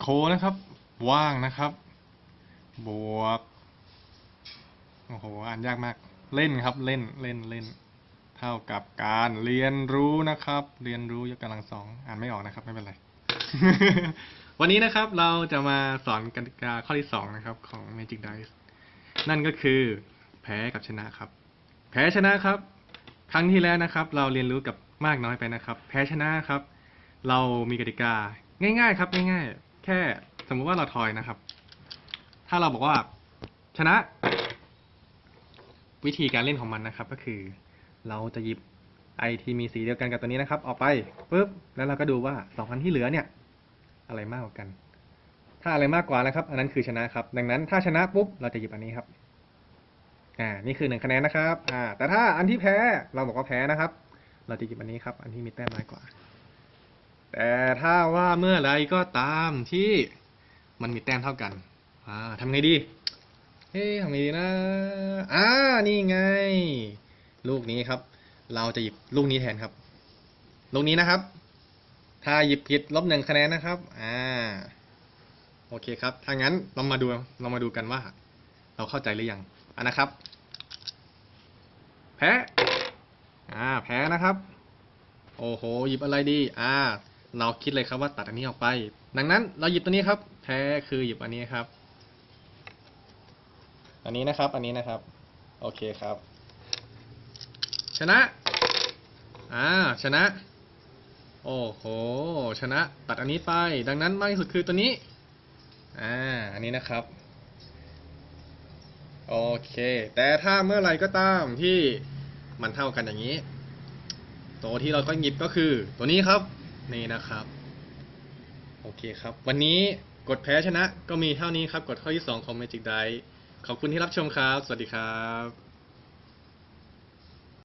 โคนะครับ ว่างนะครับ บวก โอ้โห อ่านยากมาก เล่นครับ เล่น เล่น เล่น เท่ากับการเรียนรู้นะครับ เรียนรู้ยกกำลังสอง อ่านไม่ออกนะครับ ไม่เป็นไร วันนี้นะครับ เราจะมาสอนกติกาข้อที่สองนะครับ ของ Magic Dice นั่นก็คือ แพ้กับชนะครับ แพ้ชนะครับ ครั้งที่แล้วนะครับ เราเรียนรู้กับมากน้อยไปนะครับ แพ้ชนะครับ เรามีกติกาง่ายๆ ครับ ง่ายๆ แค่สมมุติว่าเราทอยนะครับ ถ้าเราบอกว่าชนะ วิธีการเล่นของมันนะครับ ก็คือ เราจะหยิบไอที่มีสีเดียวกันกับตัวนี้นะครับ ออกไปปุ๊บแล้วเราก็ดูว่าสองอันที่เหลือเนี่ย อะไรมากกว่ากัน ถ้าอะไรมากกว่านะครับ อันนั้นคือชนะครับ ดังนั้นถ้าชนะปุ๊บเราจะหยิบอันนี้ครับอ่านี่คือหนึ่งคะแนนนะครับ อ่า แต่ถ้าอันที่แพ้เราบอกว่าแพ้นะครับ เราจะหยิบอันนี้ครับ อันที่มีแต้มน้อยกว่า แต่ถ้าว่าเมื่อไรก็ตามที่มันมีแต้มเท่ากัน อ่าทำไงดีเฮ้ทำไงดีนะ อ่า นี่ไง ลูกนี้ครับ เราจะหยิบลูกนี้แทนครับ ลูกนี้นะครับ ถ้าหยิบผิดลบหนึ่งคะแนนนะครับ อ่า โอเคครับ ถ้างั้นเรามาดู เรามาดูกันว่า เราเข้าใจหรือยัง อะนะครับ แพ้ อ่า แพ้นะครับ โอ้โห หยิบอะไรดี อ่า เราคิดเลยครับว่าตัดอันนี้ออกไป ดังนั้นเราหยิบตัวนี้ครับแพ้คือหยิบอันนี้ครับ อันนี้นะครับ อันนี้นะครับ โอเคครับ ชนะ อ่า ชนะ โอ้โห ชนะ ตัดอันนี้ไป ดังนั้นมากที่สุดคือตัวนี้ อ่า อันนี้นะครับ โอเค แต่ถ้าเมื่อไหร่ก็ตามที่มันเท่ากันอย่างนี้ ตัวที่เราก็หยิบก็คือตัวนี้ครับ นี่นะครับ โอเคครับ วันนี้กดแพ้ชนะก็มีเท่านี้ครับ กดข้อที่ 2 ของ Magic Die ขอบคุณที่รับชมครับ สวัสดีครับ